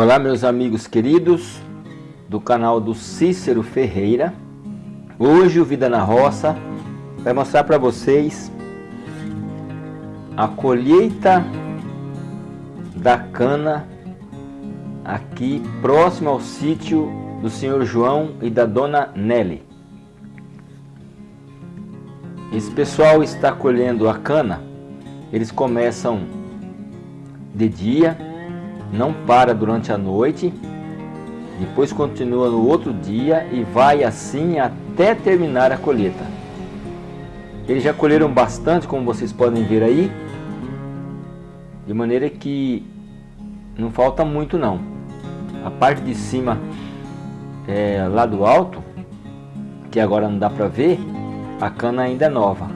Olá meus amigos queridos do canal do Cícero Ferreira. Hoje o Vida na Roça vai mostrar para vocês a colheita da cana aqui próximo ao sítio do senhor João e da dona Nelly. Esse pessoal está colhendo a cana eles começam de dia não para durante a noite, depois continua no outro dia e vai assim até terminar a colheita. Eles já colheram bastante, como vocês podem ver aí, de maneira que não falta muito não. A parte de cima, é, lá do alto, que agora não dá para ver, a cana ainda é nova.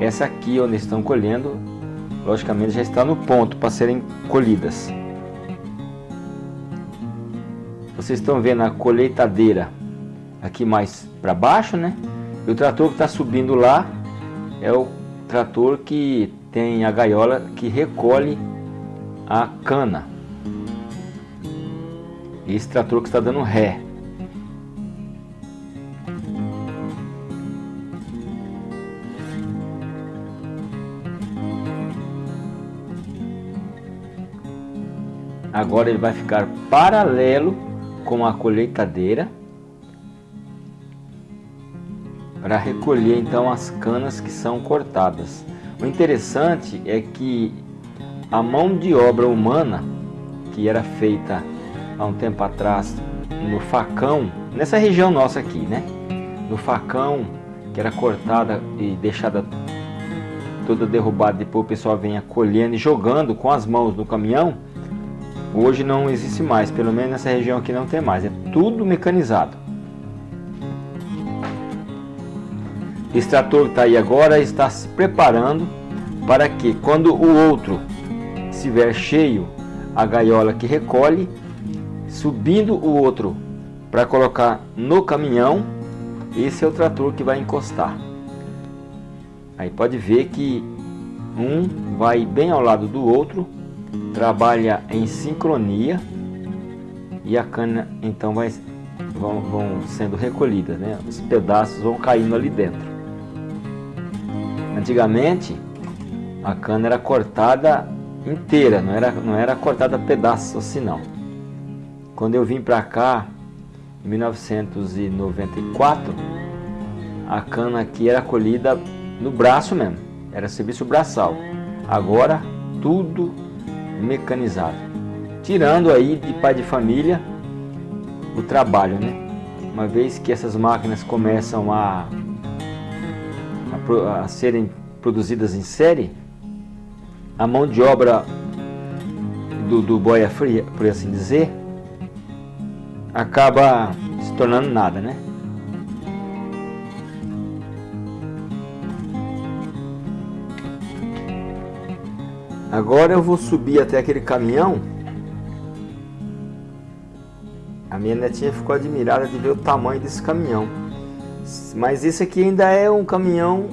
Essa aqui onde estão colhendo, logicamente já está no ponto para serem colhidas. Vocês estão vendo a colheitadeira aqui mais para baixo, né? E o trator que está subindo lá é o trator que tem a gaiola que recolhe a cana. Esse trator que está dando ré. Agora ele vai ficar paralelo com a colheitadeira para recolher então as canas que são cortadas. O interessante é que a mão de obra humana que era feita há um tempo atrás no facão, nessa região nossa aqui, né? No facão que era cortada e deixada toda derrubada, depois o pessoal venha colhendo e jogando com as mãos no caminhão, Hoje não existe mais, pelo menos nessa região aqui não tem mais, é tudo mecanizado. Esse trator que está aí agora está se preparando para que quando o outro estiver cheio, a gaiola que recolhe, subindo o outro para colocar no caminhão, esse é o trator que vai encostar. Aí pode ver que um vai bem ao lado do outro trabalha em sincronia e a cana então vai, vão, vão sendo recolhidas, né? os pedaços vão caindo ali dentro. Antigamente a cana era cortada inteira, não era, não era cortada pedaços assim não. Quando eu vim para cá, em 1994, a cana aqui era colhida no braço mesmo, era serviço braçal. Agora tudo mecanizado. Tirando aí de pai de família o trabalho, né? Uma vez que essas máquinas começam a, a, a serem produzidas em série, a mão de obra do, do boia fria, por assim dizer, acaba se tornando nada, né? Agora eu vou subir até aquele caminhão. A minha netinha ficou admirada de ver o tamanho desse caminhão. Mas esse aqui ainda é um caminhão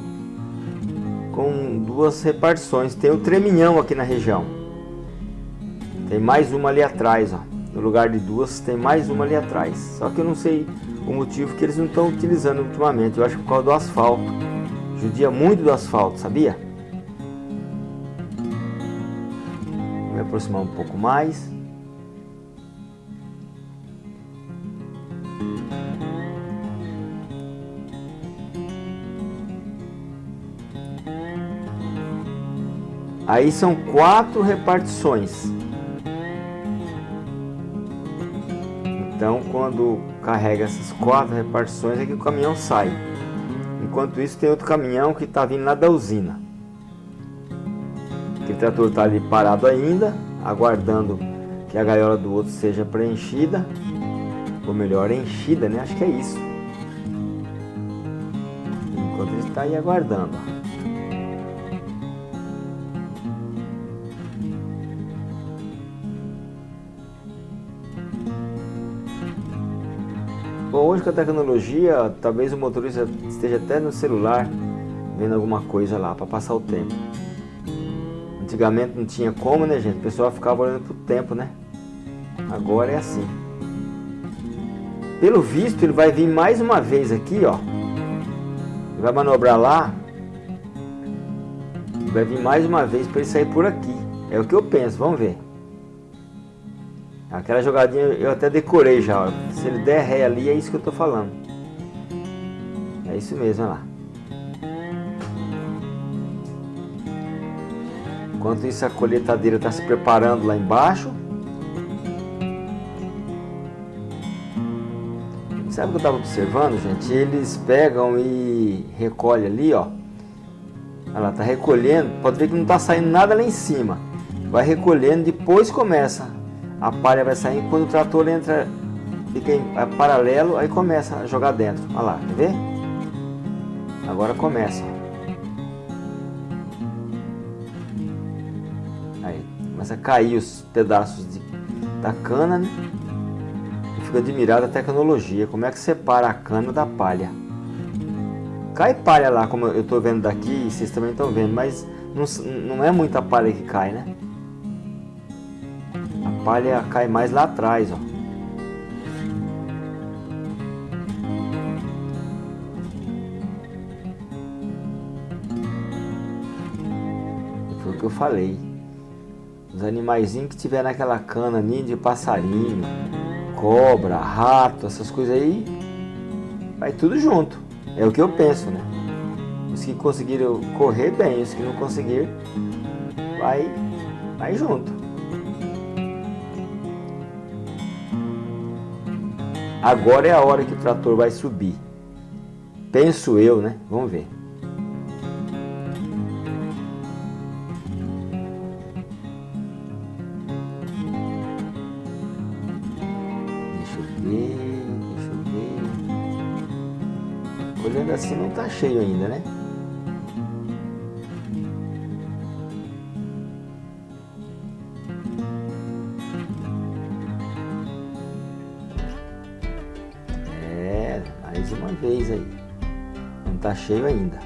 com duas repartições. Tem o treminhão aqui na região. Tem mais uma ali atrás, ó. No lugar de duas, tem mais uma ali atrás. Só que eu não sei o motivo que eles não estão utilizando ultimamente. Eu acho que por causa do asfalto. Judia muito do asfalto, sabia? Aproximar um pouco mais. Aí são quatro repartições. Então, quando carrega essas quatro repartições, é que o caminhão sai. Enquanto isso, tem outro caminhão que está vindo lá da usina. Trator está ali parado ainda, aguardando que a gaiola do outro seja preenchida, ou melhor, enchida, né? Acho que é isso. Enquanto ele está aí aguardando. Bom, hoje com a tecnologia, talvez o motorista esteja até no celular vendo alguma coisa lá para passar o tempo. Antigamente não tinha como, né, gente? O pessoal ficava olhando pro tempo, né? Agora é assim. Pelo visto, ele vai vir mais uma vez aqui, ó. Ele vai manobrar lá. Vai vir mais uma vez para ele sair por aqui. É o que eu penso, vamos ver. Aquela jogadinha eu até decorei já. Ó. Se ele der ré ali, é isso que eu tô falando. É isso mesmo, olha lá. Enquanto isso a colheitadeira está se preparando lá embaixo. Sabe o que eu estava observando, gente? Eles pegam e recolhem ali, ó. Olha lá, tá recolhendo. Pode ver que não está saindo nada lá em cima. Vai recolhendo, depois começa. A palha vai sair quando o trator entra, fica em paralelo, aí começa a jogar dentro. Olha lá, quer ver? Agora começa. Começa a cair os pedaços de, da cana, né? Eu fico admirado a tecnologia, como é que separa a cana da palha. Cai palha lá, como eu estou vendo daqui, e vocês também estão vendo, mas não, não é muita palha que cai, né? A palha cai mais lá atrás, ó. Foi o que eu falei. Os animaizinhos que tiver naquela cana, ninho de passarinho, cobra, rato, essas coisas aí, vai tudo junto. É o que eu penso, né? Os que conseguiram correr bem, os que não conseguiram, vai, vai junto. Agora é a hora que o trator vai subir. Penso eu, né? Vamos ver. Cheio ainda, né? É, mais uma vez aí. Não tá cheio ainda.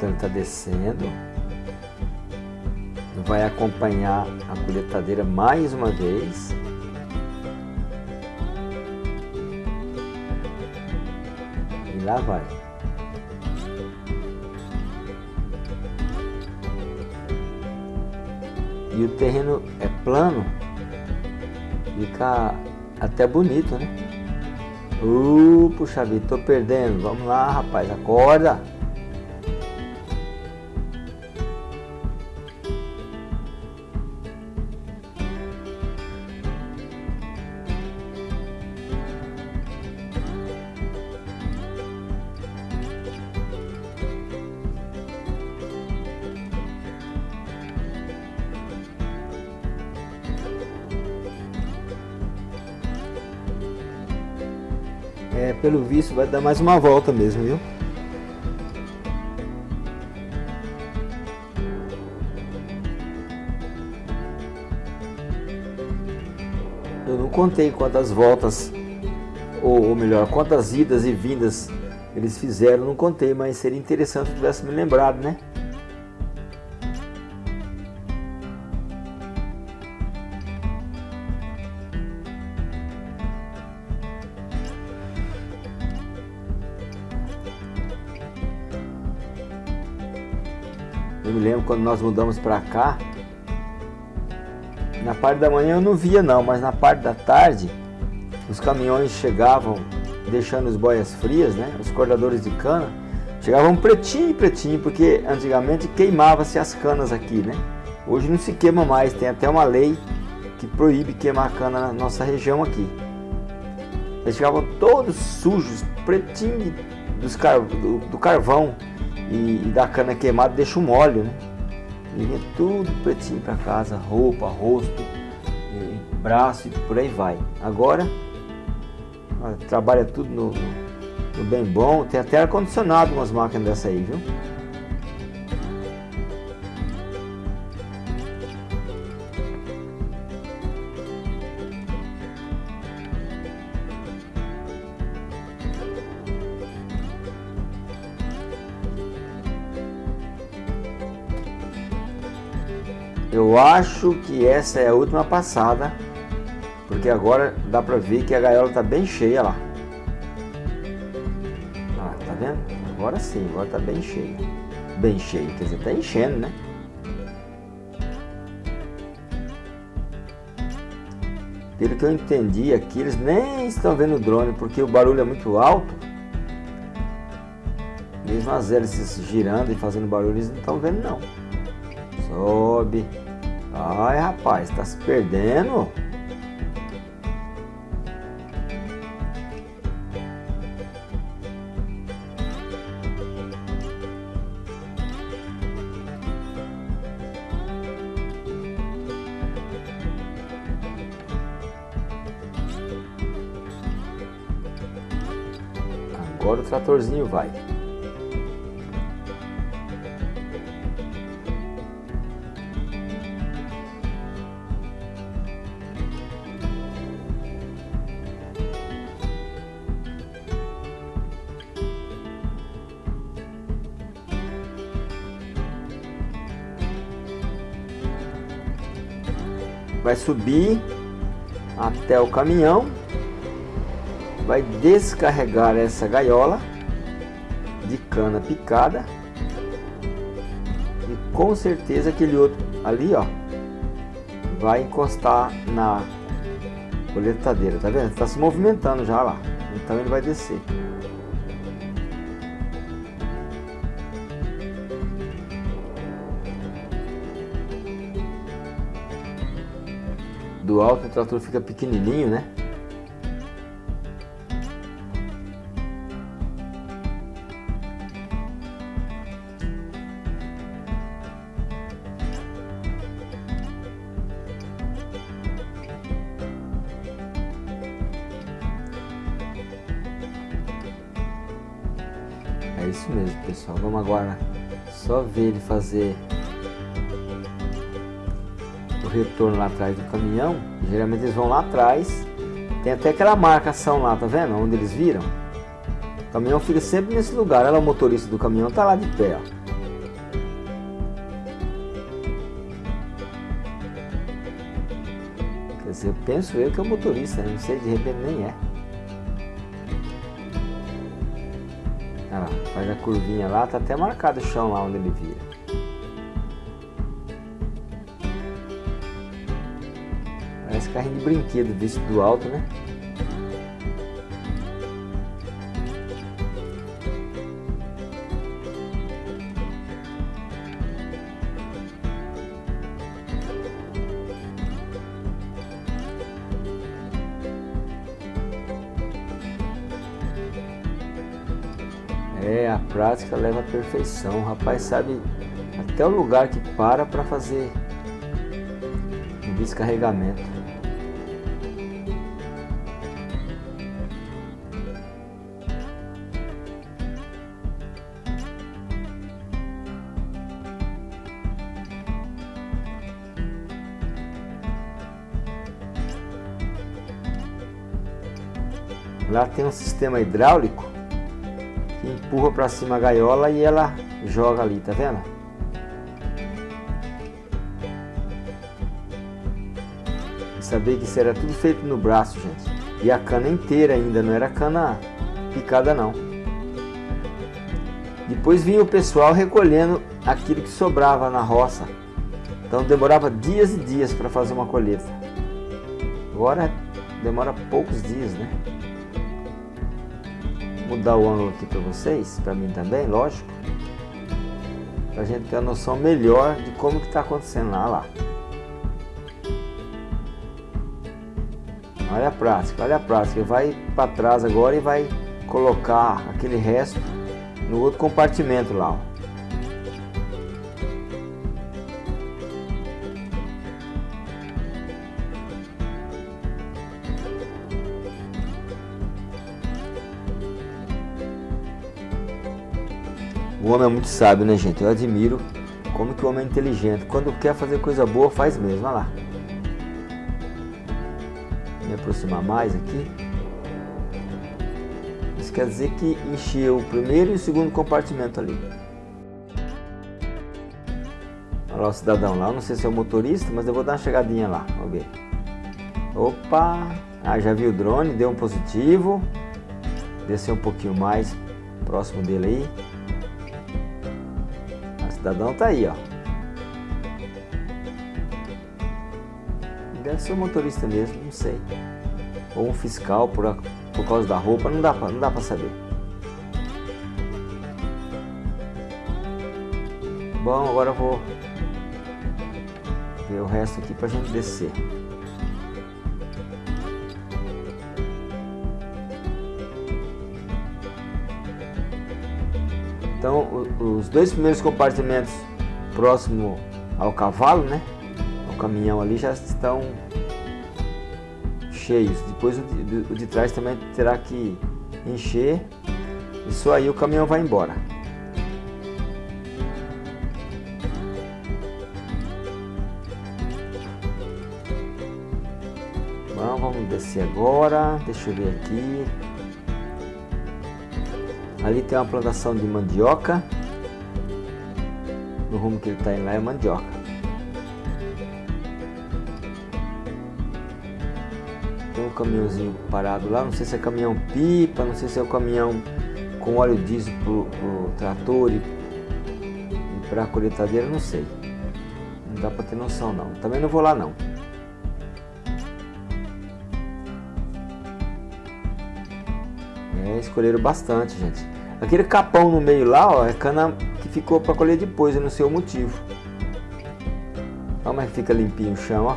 Então está descendo. Vai acompanhar a colheitadeira mais uma vez. E lá vai. E o terreno é plano, fica até bonito, né? Uh, puxa vida, tô perdendo. Vamos lá, rapaz, acorda. Visto vai dar mais uma volta mesmo, viu? Eu não contei quantas voltas, ou, ou melhor, quantas idas e vindas eles fizeram, não contei, mas seria interessante se tivesse me lembrado, né? Quando nós mudamos para cá, na parte da manhã eu não via não, mas na parte da tarde os caminhões chegavam deixando os boias frias, né? Os cortadores de cana chegavam pretinho, pretinho, porque antigamente queimava-se as canas aqui, né? Hoje não se queima mais, tem até uma lei que proíbe queimar cana na nossa região aqui. Eles chegavam todos sujos, pretinho do, do carvão e, e da cana queimada deixa um óleo, né? E vinha tudo pretinho para casa, roupa, rosto, braço e por aí vai. Agora, trabalha tudo no, no, bem bom, tem até ar-condicionado umas máquinas dessa aí, viu? Eu acho que essa é a última passada, porque agora dá pra ver que a gaiola tá bem cheia lá. Ah, tá vendo? Agora sim, agora tá bem cheia. Bem cheia, quer dizer, tá enchendo, né? Pelo que eu entendi aqui, eles nem estão vendo o drone, porque o barulho é muito alto. Mesmo as hélices girando e fazendo barulho, eles não estão vendo não. Sobe. Ai, rapaz, tá se perdendo. Agora o tratorzinho vai. Vai subir até o caminhão, vai descarregar essa gaiola de cana picada e com certeza aquele outro ali ó vai encostar na coletadeira, tá vendo? Está se movimentando já lá, então ele vai descer. Do alto o trator fica pequenininho, né? É isso mesmo, pessoal. Vamos agora só ver ele fazer retorno lá atrás do caminhão, geralmente eles vão lá atrás, tem até aquela marcação lá, tá vendo? Onde eles viram. O caminhão fica sempre nesse lugar, ela, o motorista do caminhão tá lá de pé, ó. Quer dizer, eu penso eu que é o motorista, não sei, de repente nem é. Olha lá, faz a curvinha lá, tá até marcado o chão lá onde ele vira. Carrinho de brinquedo visto do alto, né? É, a prática leva à perfeição. O rapaz sabe até o lugar que para para fazer o descarregamento. Lá tem um sistema hidráulico que empurra para cima a gaiola e ela joga ali, tá vendo? Saber que isso era tudo feito no braço, gente. E a cana inteira ainda, não era cana picada não. Depois vinha o pessoal recolhendo aquilo que sobrava na roça. Então demorava dias e dias para fazer uma colheita. Agora demora poucos dias, né? Mudar o ângulo aqui para vocês, para mim também, lógico. Para a gente ter a noção melhor de como que está acontecendo lá, lá. Olha a prática, olha a prática. Vai para trás agora e vai colocar aquele resto no outro compartimento lá. Ó. O homem é muito sábio, né, gente? Eu admiro como que o homem é inteligente. Quando quer fazer coisa boa, faz mesmo. Olha lá. Me aproximar mais aqui. Isso quer dizer que encheu o primeiro e o segundo compartimento ali. Olha lá o cidadão lá, eu não sei se é o motorista, mas eu vou dar uma chegadinha lá, vamos ver. Opa, ah, já vi o drone, deu um positivo. Descer um pouquinho mais próximo dele aí. Cidadão tá aí, ó. Deve ser o motorista mesmo, não sei. Ou um fiscal por, por causa da roupa, não dá pra, não dá pra saber. Bom, agora eu vou ver o resto aqui pra gente descer. Então, os dois primeiros compartimentos próximo ao cavalo, né? O caminhão ali já estão cheios. Depois o de, o de trás também terá que encher. Isso aí o caminhão vai embora. Bom, vamos descer agora. Deixa eu ver aqui. Ali tem uma plantação de mandioca. No rumo que ele está indo lá é mandioca. Tem um caminhãozinho parado lá, não sei se é caminhão pipa, não sei se é o caminhão com óleo diesel para o trator e, para a colheitadeira, não sei. Não dá para ter noção não. Também não vou lá não. É, escolheram bastante, gente. Aquele capão no meio lá, ó, é cana ficou para colher depois, eu não sei o motivo. Olha como é que fica limpinho o chão, ó.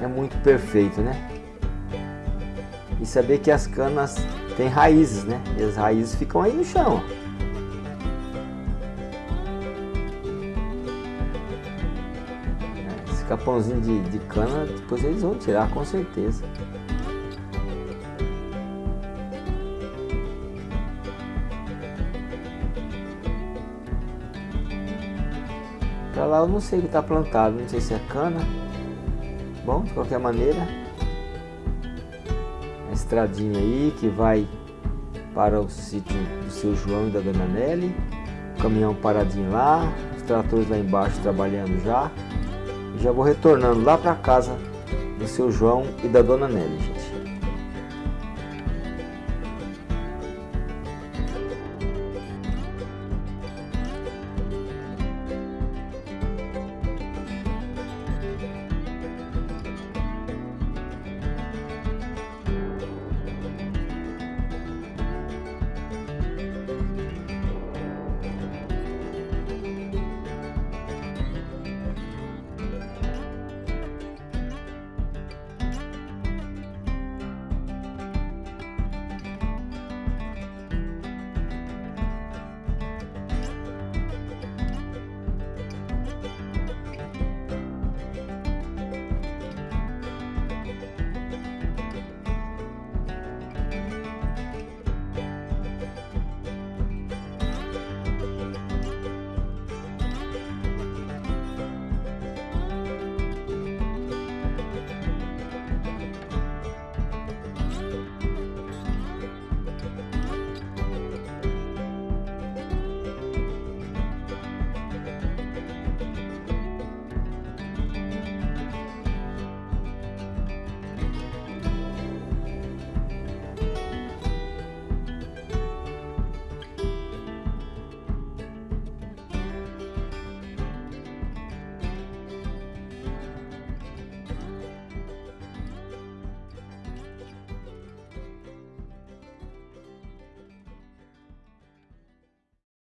É muito perfeito, né? E saber que as canas têm raízes, né? E as raízes ficam aí no chão, ó. Esse capãozinho de, de cana, depois eles vão tirar com certeza. Lá eu não sei o que está plantado, não sei se é cana. Bom, de qualquer maneira, a estradinha aí que vai para o sítio do seu João e da Dona Nelly. O caminhão paradinho lá, os tratores lá embaixo trabalhando já. Já vou retornando lá para casa do seu João e da Dona Nelly, gente.